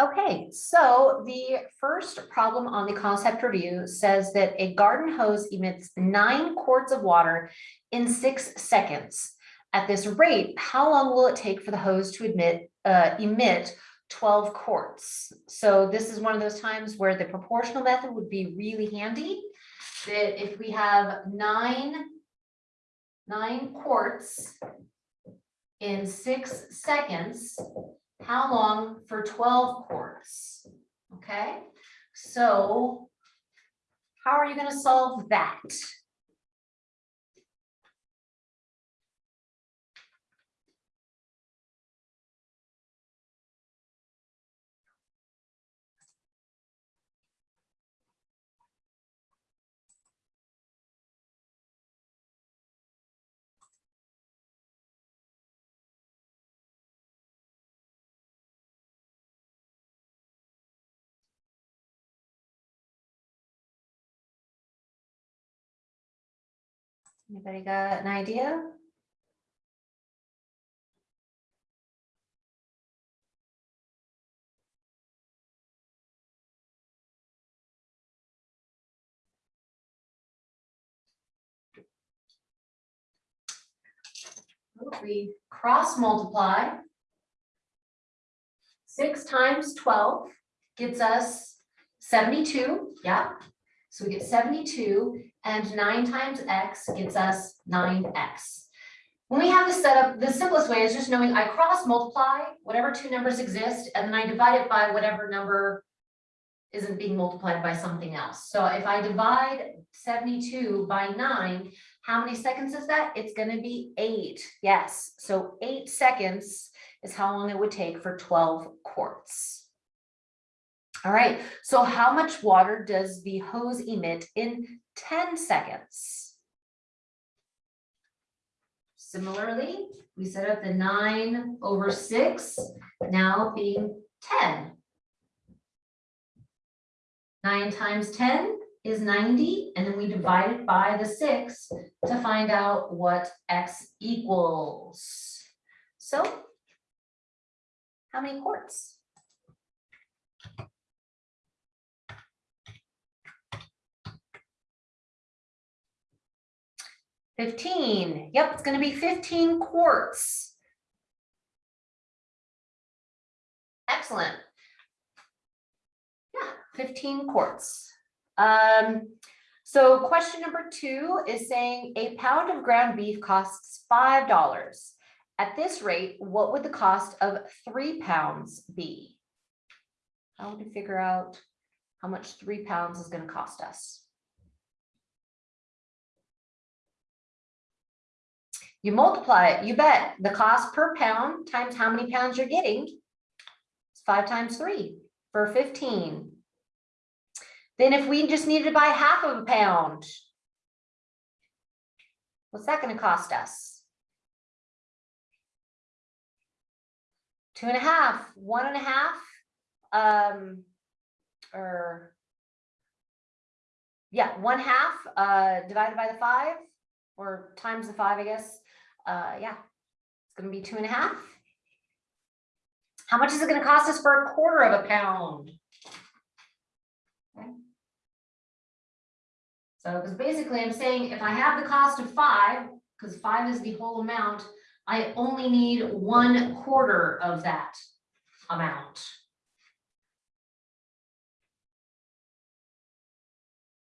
Okay, so the first problem on the concept review says that a garden hose emits nine quarts of water in six seconds. At this rate, how long will it take for the hose to emit, uh, emit twelve quarts? So this is one of those times where the proportional method would be really handy. That if we have nine, nine quarts in six seconds, how long for twelve quarts? Okay, so how are you gonna solve that? Anybody got an idea? We cross multiply. Six times twelve gets us seventy-two, yeah. So we get seventy-two and nine times x gets us nine x. When we have this set up, the simplest way is just knowing I cross multiply whatever two numbers exist and then I divide it by whatever number isn't being multiplied by something else. So if I divide seventy-two by nine, how many seconds is that? It's gonna be eight. Yes, so eight seconds is how long it would take for twelve quarts. All right, so how much water does the hose emit in ten seconds? Similarly, we set up the nine over six, now being ten. Nine times ten is ninety, and then we divide it by the six to find out what x equals. So how many quarts? Fifteen, yep, it's gonna be fifteen quarts. Excellent. Yeah, fifteen quarts. Um, so question number two is saying a pound of ground beef costs five dollars. At this rate, what would the cost of three pounds be? How would we figure out how much three pounds is gonna cost us? You multiply it, you bet, the cost per pound times how many pounds you're getting. It's five times three for fifteen. Then if we just needed to buy half of a pound. What's that gonna cost us? Two and a half, one and a half, um, or. Yeah, one half, uh, divided by the five, or times the five, I guess. Uh, yeah, it's gonna be two and a half. How much is it gonna cost us for a quarter of a pound? Okay. So, because basically I'm saying if I have the cost of five, because five is the whole amount, I only need one quarter of that amount.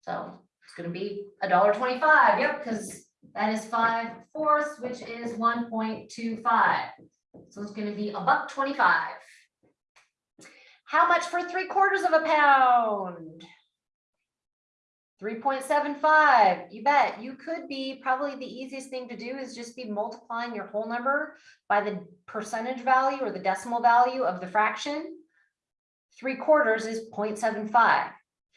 So it's gonna be a dollar twenty-five, yep, because that is five fourths, which is one point two five. So it's gonna be a buck twenty-five. How much for three quarters of a pound? Three point seven five, you bet. You could be, probably the easiest thing to do is just be multiplying your whole number by the percentage value or the decimal value of the fraction. Three quarters is 0.75.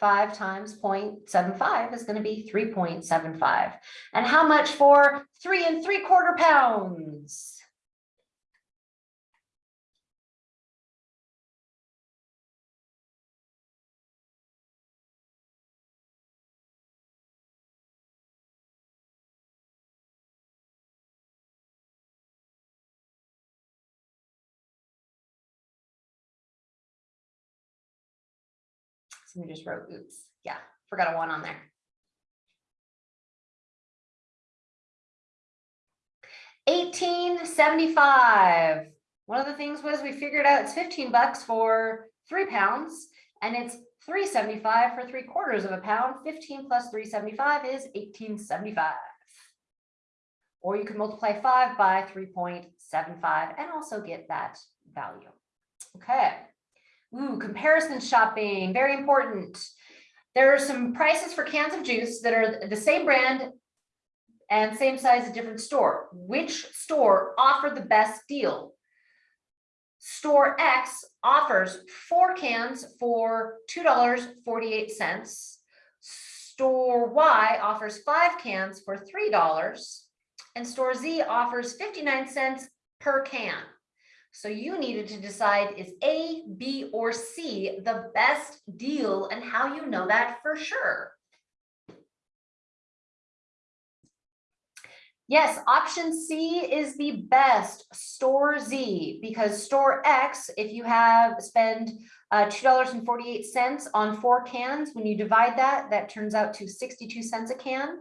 Five times 0.75 is be three point seven five. And how much for three and three quarter pounds? We just wrote, oops, yeah, forgot a one on there. Eighteen seventy-five. One of the things was we figured out it's fifteen bucks for three pounds and it's three seventy-five for three quarters of a pound. Fifteen plus three seventy-five is eighteen seventy-five. Or you can multiply five by three point seven five and also get that value. Okay. Ooh, comparison shopping, very important. There are some prices for cans of juice that are the same brand and same size, a different store. Which store offered the best deal? Store X offers four cans for two dollars forty-eight cents. Store Y offers five cans for three dollars. And store Z offers fifty-nine cents per can. So you needed to decide is A, B, or C the best deal and how you know that for sure. Yes, option C is the best, store Z, because store X, if you have spend uh, two dollars and forty-eight cents on four cans, when you divide that, that turns out to sixty-two cents a can.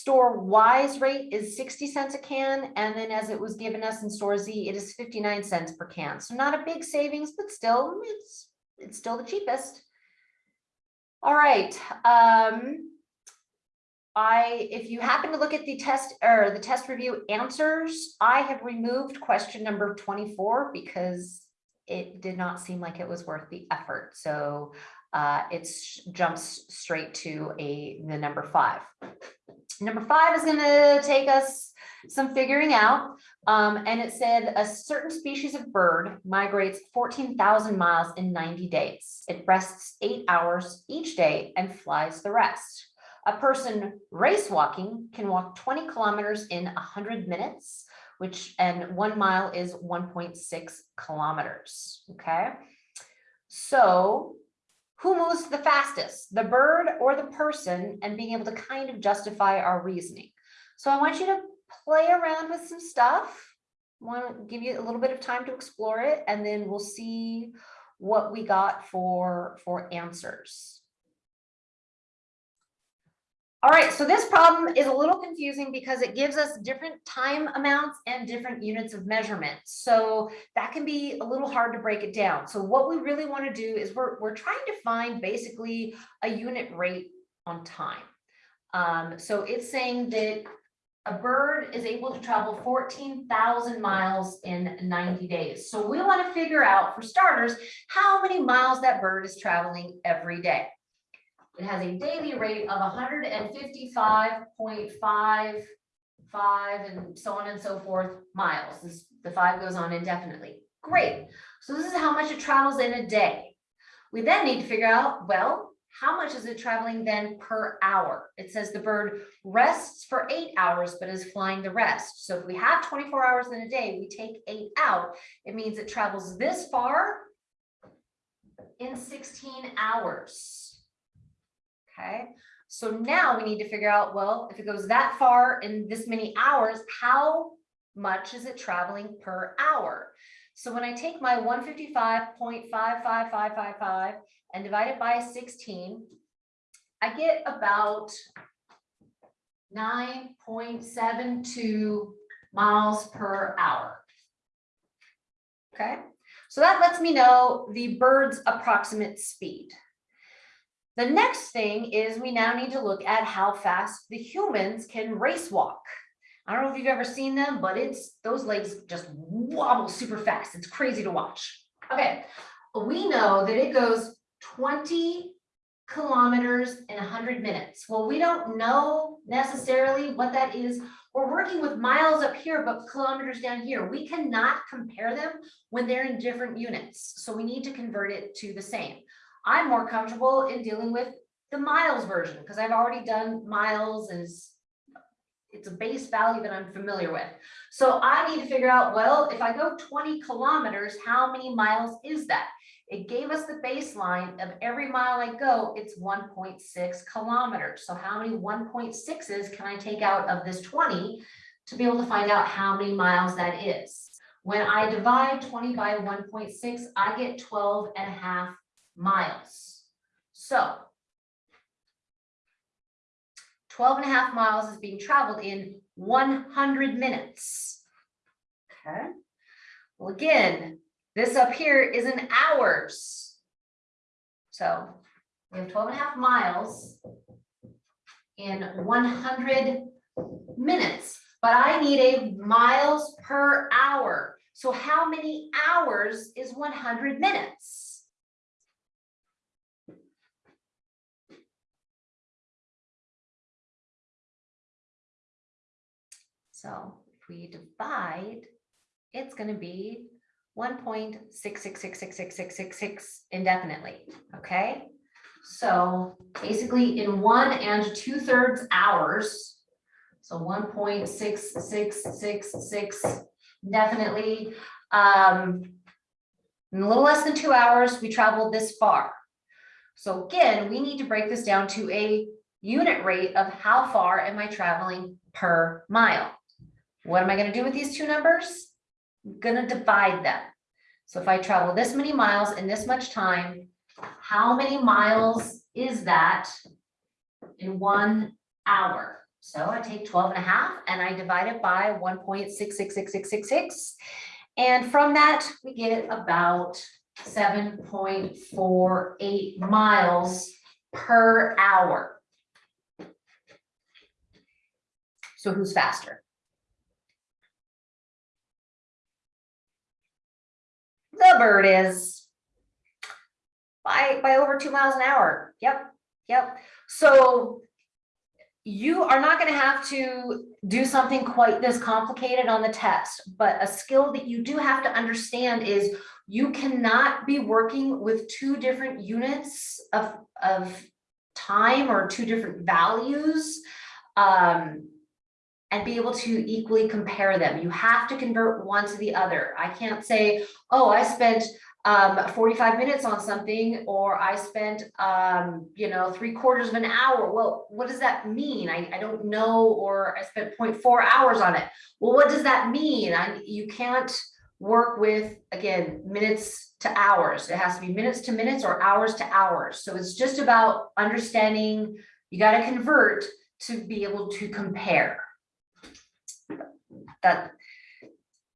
Store Y's rate is sixty cents a can, and then as it was given us in store Z, it is fifty-nine cents per can. So not a big savings, but still, it's, it's still the cheapest. All right, um, I, if you happen to look at the test or the test review answers, I have removed question number twenty-four because it did not seem like it was worth the effort. So uh, it's jumps straight to a, the number five. Number five is gonna take us some figuring out. Um, and it said a certain species of bird migrates fourteen thousand miles in ninety days. It rests eight hours each day and flies the rest. A person race walking can walk twenty kilometers in hundred minutes, which and one mile is one point six kilometers. Okay. So who moves the fastest, the bird or the person, and being able to kind of justify our reasoning. So I want you to play around with some stuff. I Want to give you a little bit of time to explore it, and then we'll see what we got for for answers. All right, so this problem is a little confusing because it gives us different time amounts and different units of measurement. So that can be a little hard to break it down. So what we really want to do is we're, we're trying to find basically a unit rate on time. Um, so it's saying that a bird is able to travel 14,000 miles in 90 days. So we want to figure out, for starters, how many miles that bird is traveling every day. It has a daily rate of hundred and fifty-five point five five and so on and so forth miles. This, the five goes on indefinitely. Great. So this is how much it travels in a day. We then need to figure out, well, how much is it traveling then per hour? It says the bird rests for eight hours, but is flying the rest. So if we have 24 hours in a day, we take eight out, it means it travels this far in 16 hours. Okay, so now we need to figure out, well, if it goes that far in this many hours, how much is it traveling per hour? So when I take my one fifty-five point five five five five five and divide it by sixteen, I get about nine point seven two miles per hour. Okay, so that lets me know the bird's approximate speed. The next thing is we now need to look at how fast the humans can race walk. I don't know if you've ever seen them, but it's those legs just wobble super fast. It's crazy to watch. Okay, we know that it goes 20 kilometers in 100 minutes. Well, we don't know necessarily what that is. We're working with miles up here, but kilometers down here. We cannot compare them when they're in different units. So we need to convert it to the same. I'm more comfortable in dealing with the miles version because I've already done miles and it's, it's a base value that I'm familiar with. So I need to figure out, well, if I go 20 kilometers, how many miles is that? It gave us the baseline of every mile I go, it's 1.6 kilometers. So how many 1.6s can I take out of this 20 to be able to find out how many miles that is? When I divide 20 by 1.6, I get 12 and a half miles. So 12 and a half miles is being traveled in one hundred minutes. Okay. Well, again, this up here is in hours. So we have 12 and a half miles in one hundred minutes, but I need a miles per hour. So how many hours is one hundred minutes? So if we divide, it's going to be 1.66666666 indefinitely. Okay. So basically in one and two thirds hours, so 1.6666 indefinitely, um, in a little less than two hours, we traveled this far. So again, we need to break this down to a unit rate of how far am I traveling per mile. What am I gonna do with these two numbers? I'm Gonna divide them. So if I travel this many miles in this much time, how many miles is that in one hour? So I take 12 and a half and I divide it by 1.666666. And from that, we get about seven point four eight miles per hour. So who's faster? The bird is by, by over two miles an hour. Yep, yep. So you are not gonna have to do something quite this complicated on the test, but a skill that you do have to understand is you cannot be working with two different units of, of time or two different values. Um, and be able to equally compare them. You have to convert one to the other. I can't say, oh, I spent um, 45 minutes on something, or I spent, um, you know, three quarters of an hour. Well, what does that mean? I, I don't know, or I spent 0.4 hours on it. Well, what does that mean? I, you can't work with, again, minutes to hours. It has to be minutes to minutes or hours to hours. So it's just about understanding, you got to convert to be able to compare that,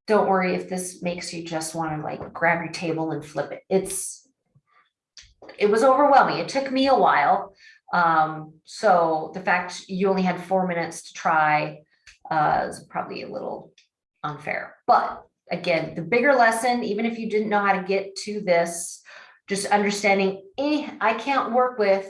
don't worry if this makes you just want to like grab your table and flip it. It's, it was overwhelming. It took me a while. Um, so the fact you only had four minutes to try uh, is probably a little unfair. But again, the bigger lesson, even if you didn't know how to get to this, just understanding, eh, I can't work with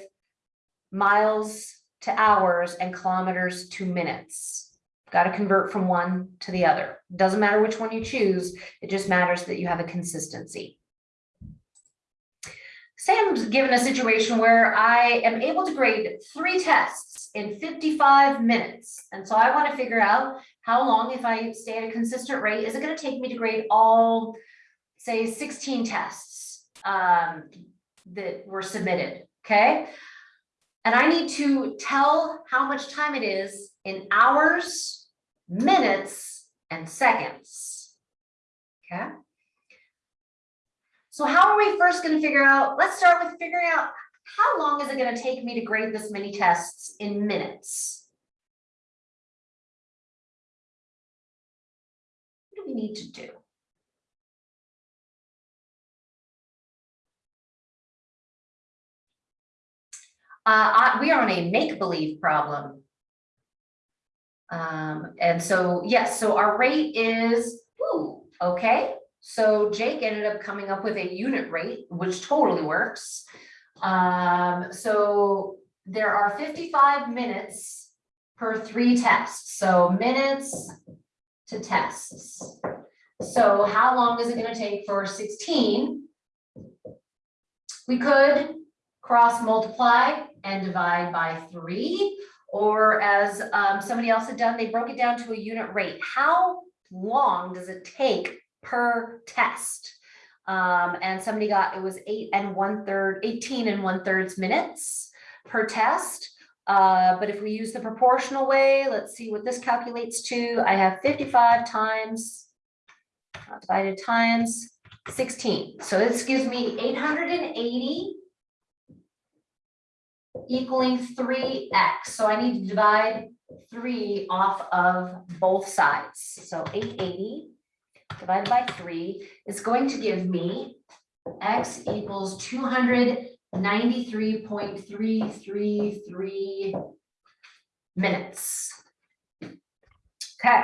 miles to hours and kilometers to minutes. Got to convert from one to the other. Doesn't matter which one you choose. It just matters that you have a consistency. Sam's given a situation where I am able to grade three tests in 55 minutes. And so I want to figure out how long, if I stay at a consistent rate, is it going to take me to grade all, say, 16 tests um, that were submitted, okay? And I need to tell how much time it is in hours, minutes, and seconds. Okay. So how are we first going to figure out, let's start with figuring out how long is it going to take me to grade this many tests in minutes? What do we need to do? Uh, I, we are on a make-believe problem. Um, and so, yes, so our rate is, ooh, okay. So Jake ended up coming up with a unit rate, which totally works. Um, so there are fifty-five minutes per three tests, so minutes to tests. So how long is it gonna take for sixteen? We could cross multiply and divide by three, or as um, somebody else had done, they broke it down to a unit rate. How long does it take per test? Um, and somebody got, it was eight and one third, 18 and one thirds minutes per test. Uh, but if we use the proportional way, let's see what this calculates to. I have 55 times uh, divided times 16. So this gives me 880 equaling three x. So I need to divide three off of both sides. So eight eighty divided by three is going to give me x equals two hundred ninety-three point three three three minutes. Okay.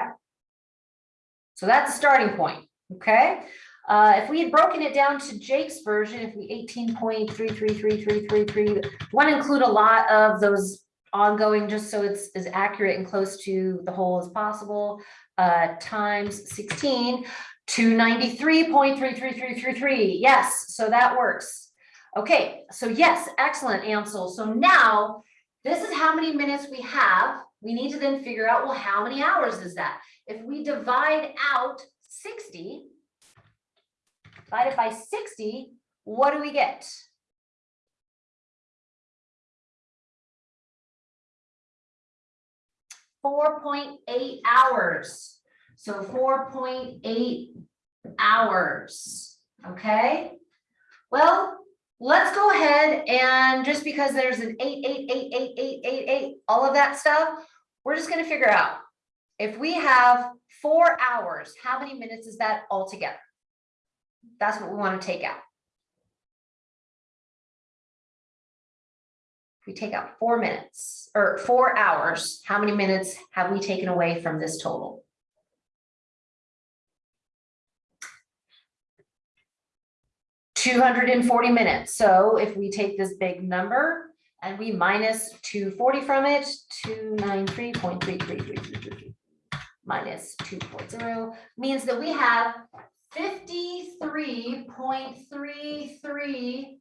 So that's a starting point, okay? Uh, if we had broken it down to Jake's version, if we eighteen point three three three three three three, want to include a lot of those ongoing, just so it's as accurate and close to the whole as possible, uh, times 16, 293.33333. Yes, so that works. Okay, so yes, excellent, Ansel. So now this is how many minutes we have. We need to then figure out, well, how many hours is that? If we divide out 60, divided by 60, what do we get? Four point eight hours. So four point eight hours, okay? Well, let's go ahead and just because there's an eight, eight, eight, eight, eight, eight, eight, all of that stuff, we're just gonna figure out. If we have four hours, how many minutes is that altogether? That's what we want to take out. If we take out four minutes or four hours, how many minutes have we taken away from this total? Two hundred and forty minutes. So if we take this big number and we minus two forty from it, two nine three point three three three three three minus two four zero means that we have fifty-three point three three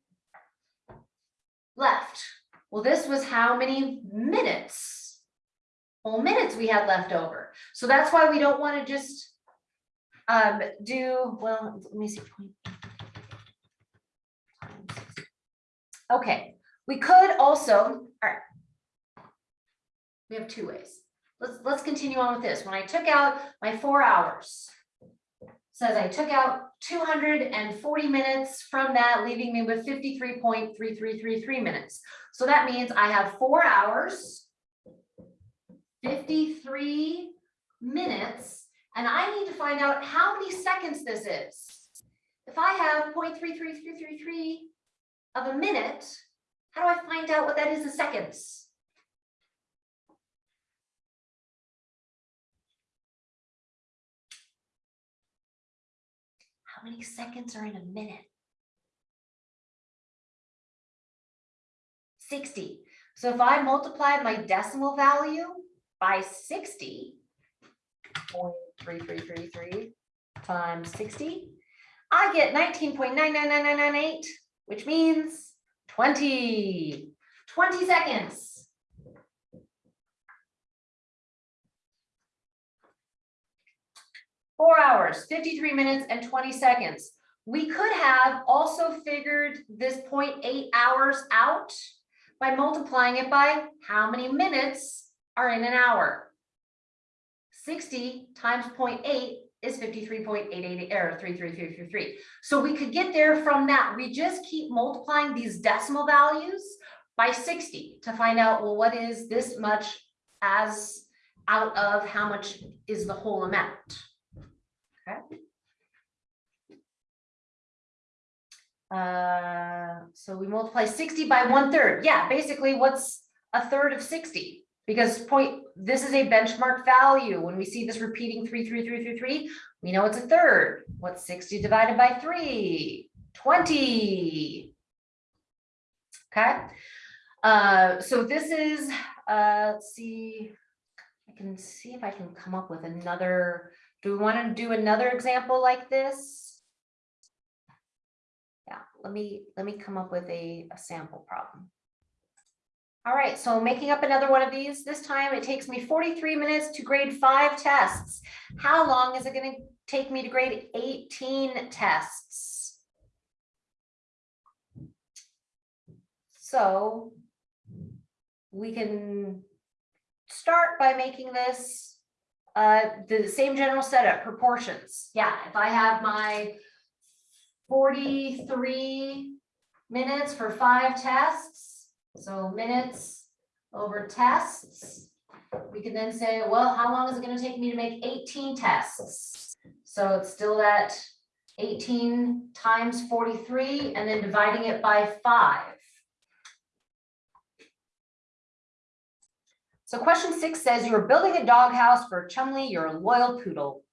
left. Well, this was how many minutes? whole minutes we had left over. So that's why we don't want to just um, do, well, let me see. Okay, we could also, all right. We have two ways. Let's, let's continue on with this. When I took out my four hours, says I took out two hundred and forty minutes from that, leaving me with fifty-three point three three three three minutes. So that means I have four hours, fifty-three minutes, and I need to find out how many seconds this is. If I have 0.33333 of a minute, how do I find out what that is in seconds? Many seconds are in a minute? Sixty. So if I multiply my decimal value by sixty, 0.3333 times sixty, I get nineteen point nine nine nine nine nine eight, which means 20. 20 seconds. Four hours, fifty-three minutes and twenty seconds. We could have also figured this 0.8 hours out by multiplying it by how many minutes are in an hour. Sixty times 0.8 is fifty-three point eight eight, or three, three, three, three, three. So we could get there from that. We just keep multiplying these decimal values by sixty to find out, well, what is this much as out of how much is the whole amount? Uh, so we multiply sixty by one third. Yeah, basically what's a third of sixty? Because point, this is a benchmark value. When we see this repeating three, three, three, three, three, we know it's a third. What's sixty divided by three? Twenty. Okay, uh, so this is, uh, let's see. I can see if I can come up with another, do we want to do another example like this? Let me, let me come up with a, a sample problem. All right, so making up another one of these, this time it takes me forty-three minutes to grade five tests. How long is it gonna take me to grade eighteen tests? So we can start by making this uh, the same general setup, proportions. Yeah, if I have my forty-three minutes for five tests, So minutes over tests. We can then say, well, how long is it gonna take me to make eighteen tests? So it's still that eighteen times forty-three and then dividing it by five. So question six says you are building a doghouse for Chumley, your loyal poodle.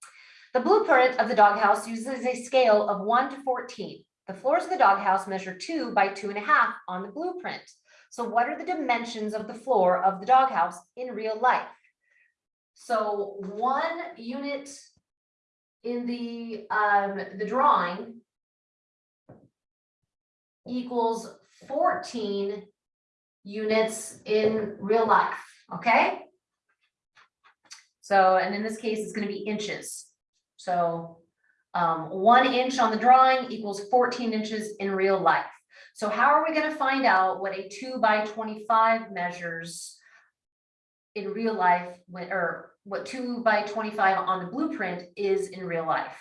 The blueprint of the doghouse uses a scale of one to fourteen. The floors of the doghouse measure two by two and a half on the blueprint. So what are the dimensions of the floor of the doghouse in real life? So one unit in the, um, the drawing equals fourteen units in real life, okay? So, and in this case, it's gonna be inches. So, um, one inch on the drawing equals fourteen inches in real life. So how are we gonna find out what a two by twenty-five measures in real life, when, or what two by twenty-five on the blueprint is in real life?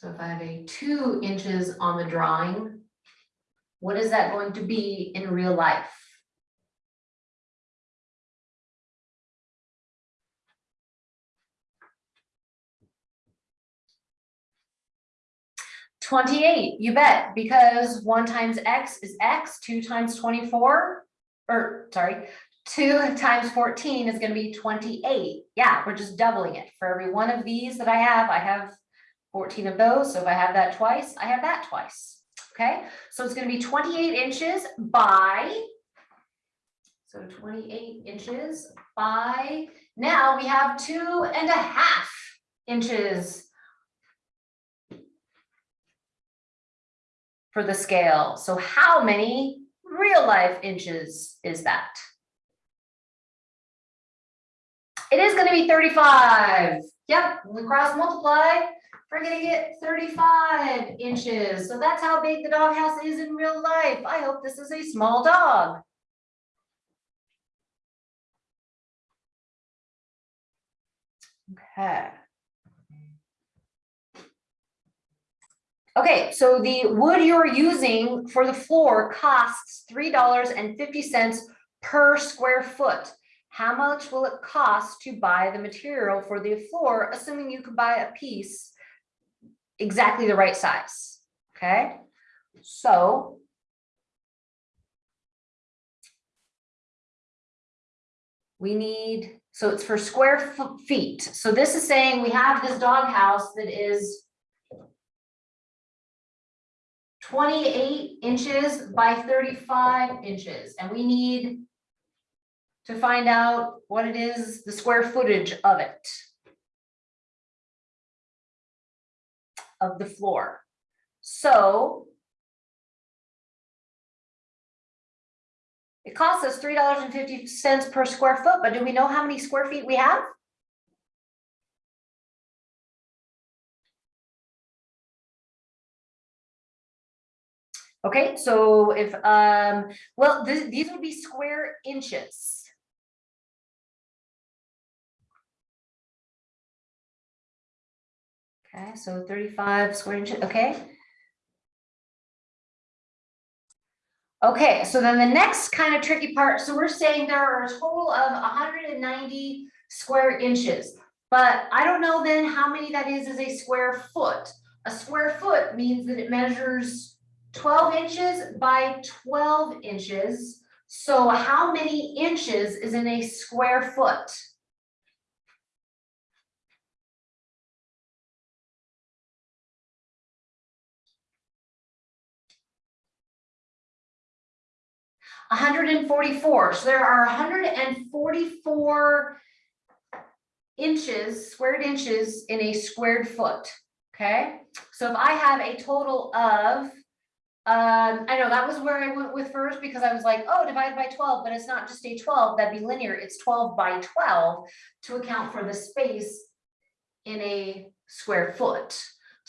So if I have a two inches on the drawing, what is that going to be in real life? Twenty-eight, you bet, because one times X is X, two times twenty-four, or sorry, two times fourteen is gonna be twenty-eight. Yeah, we're just doubling it. For every one of these that I have, I have fourteen of those, so if I have that twice, I have that twice, okay? So it's gonna be twenty-eight inches by, so twenty-eight inches by, now we have two and a half inches for the scale. So how many real life inches is that? It is gonna be thirty-five. Yep, we cross multiply. We're gonna get thirty-five inches. So that's how big the doghouse is in real life. I hope this is a small dog. Okay. Okay, so the wood you're using for the floor costs three dollars and fifty cents per square foot. How much will it cost to buy the material for the floor, assuming you could buy a piece exactly the right size, okay? So we need, so it's for square feet. So this is saying we have this doghouse that is twenty-eight inches by thirty-five inches, and we need to find out what it is, the square footage of it. Of the floor. So. It costs us three dollars and fifty cents per square foot, but do we know how many square feet we have? Okay, so if, um, well, th- these would be square inches. Okay, so thirty-five square inches, okay? Okay, so then the next kind of tricky part, so we're saying there are a total of hundred and ninety square inches. But I don't know then how many that is as a square foot. A square foot means that it measures twelve inches by twelve inches. So how many inches is in a square foot? Hundred and forty-four, so there are hundred and forty-four inches, squared inches in a squared foot, okay? So if I have a total of Um, I know that was where I went with first because I was like, oh, divided by twelve, but it's not just a twelve, that'd be linear, it's twelve by twelve to account for the space in a square foot.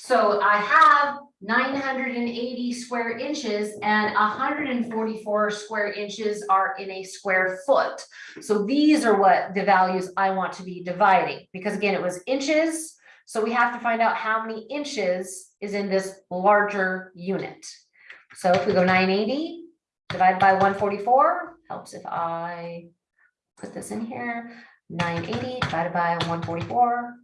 So I have nine hundred and eighty square inches and hundred and forty-four square inches are in a square foot. So these are what the values I want to be dividing, because again, it was inches. So we have to find out how many inches is in this larger unit. So if we go nine eighty divided by one forty-four, helps if I put this in here. Nine eighty divided by one forty-four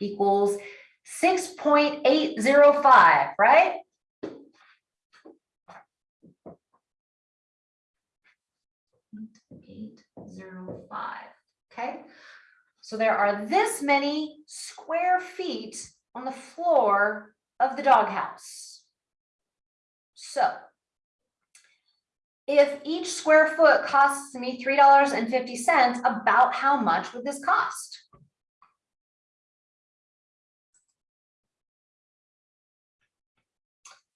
equals six point eight zero five, right? Eight zero five, okay? So there are this many square feet on the floor of the doghouse. So if each square foot costs me three dollars and fifty cents, about how much would this cost?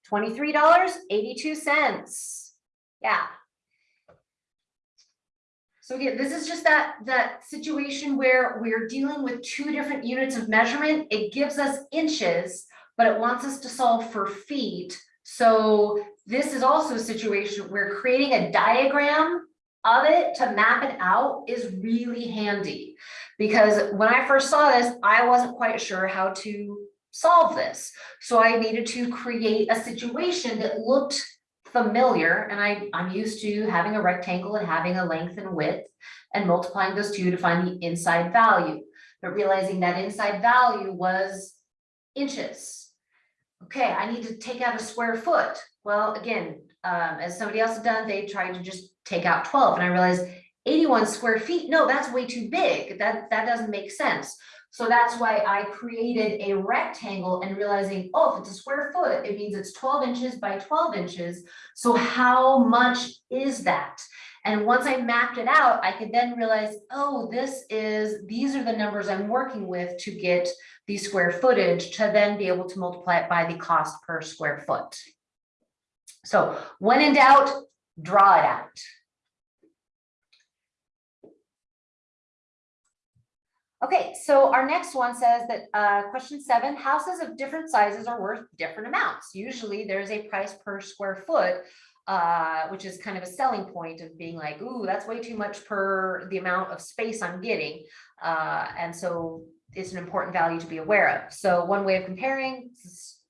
Twenty-three dollars, eighty-two cents. Yeah. So again, this is just that, that situation where we're dealing with two different units of measurement. It gives us inches, but it wants us to solve for feet. So this is also a situation where creating a diagram of it to map it out is really handy. Because when I first saw this, I wasn't quite sure how to solve this. So I needed to create a situation that looked familiar and I, I'm used to having a rectangle and having a length and width and multiplying those two to find the inside value. But realizing that inside value was inches. Okay, I need to take out a square foot. Well, again, um, as somebody else had done, they tried to just take out 12 and I realized 81 square feet, no, that's way too big. That, that doesn't make sense. So that's why I created a rectangle and realizing, oh, if it's a square foot, it means it's 12 inches by 12 inches. So how much is that? And once I mapped it out, I could then realize, oh, this is, these are the numbers I'm working with to get the square footage to then be able to multiply it by the cost per square foot. So when in doubt, draw it out. Okay, so our next one says that uh, question seven, houses of different sizes are worth different amounts. Usually there's a price per square foot, uh, which is kind of a selling point of being like, ooh, that's way too much per the amount of space I'm getting. Uh, and so it's an important value to be aware of. So one way of comparing,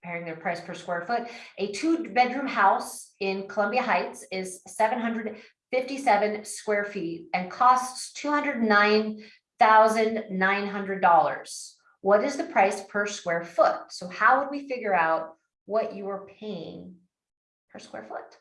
comparing their price per square foot, a two bedroom house in Columbia Heights is 757 square feet and costs 209 thousand nine hundred dollars. What is the price per square foot? So how would we figure out what you are paying per square foot?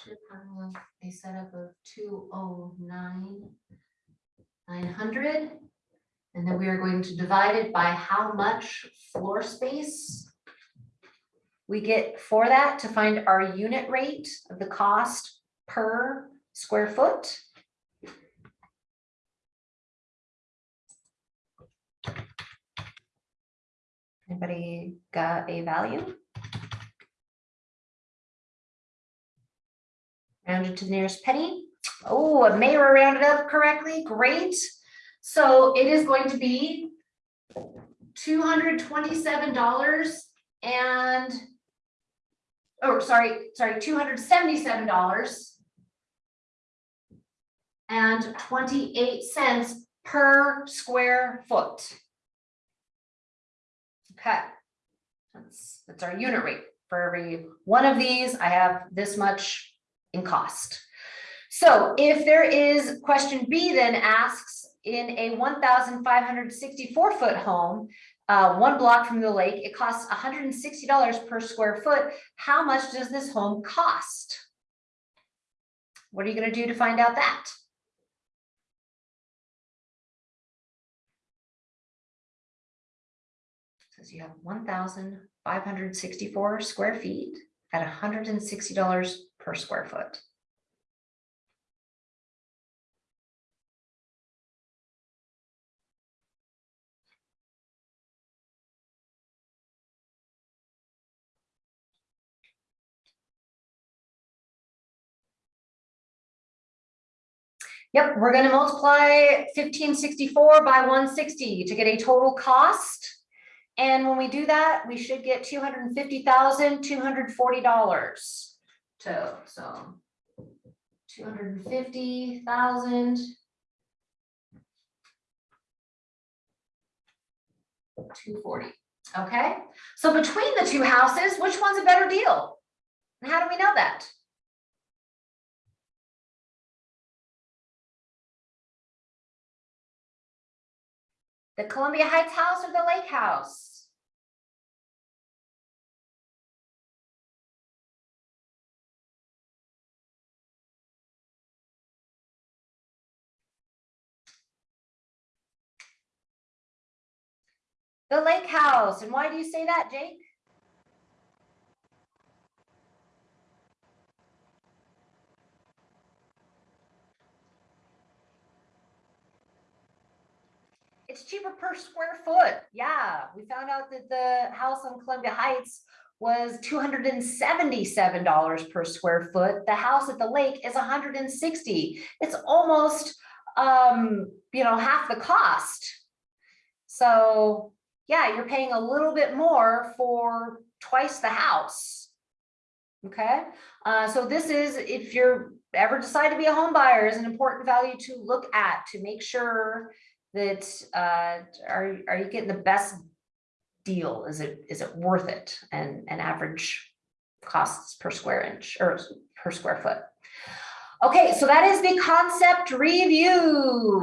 Should have a setup of two oh nine nine hundred. And then we are going to divide it by how much floor space we get for that to find our unit rate of the cost per square foot. Anybody got a value? Rounded to the nearest penny. Oh, Mayor rounded up correctly. Great. So it is going to be two hundred twenty-seven dollars and oh, sorry, sorry, two hundred seventy-seven dollars and twenty-eight cents per square foot. Okay, that's, that's our unit rate. For every one of these, I have this much in cost. So if there is, question B then asks, in a one thousand five hundred sixty-four foot home, uh, one block from the lake, it costs hundred and sixty dollars per square foot. How much does this home cost? What are you gonna do to find out that? Says you have one thousand five hundred sixty-four square feet at hundred and sixty dollars per square foot. Yep, we're going to multiply 1564 by 160 to get a total cost. And when we do that, we should get $250,240 so two hundred and fifty thousand. Two forty, okay? So between the two houses, which one's a better deal? And how do we know that? The Columbia Heights house or the lake house? The Lake House, and why do you say that, Jake? It's cheaper per square foot. Yeah, we found out that the house on Columbia Heights was two hundred and seventy-seven dollars per square foot. The house at the lake is hundred and sixty. It's almost, um, you know, half the cost. So, yeah, you're paying a little bit more for twice the house. Okay, uh, so this is, if you're ever decide to be a home buyer, is an important value to look at to make sure that uh are are you getting the best deal? Is it is it worth it? And an average costs per square inch or per square foot. Okay, so that is the concept review.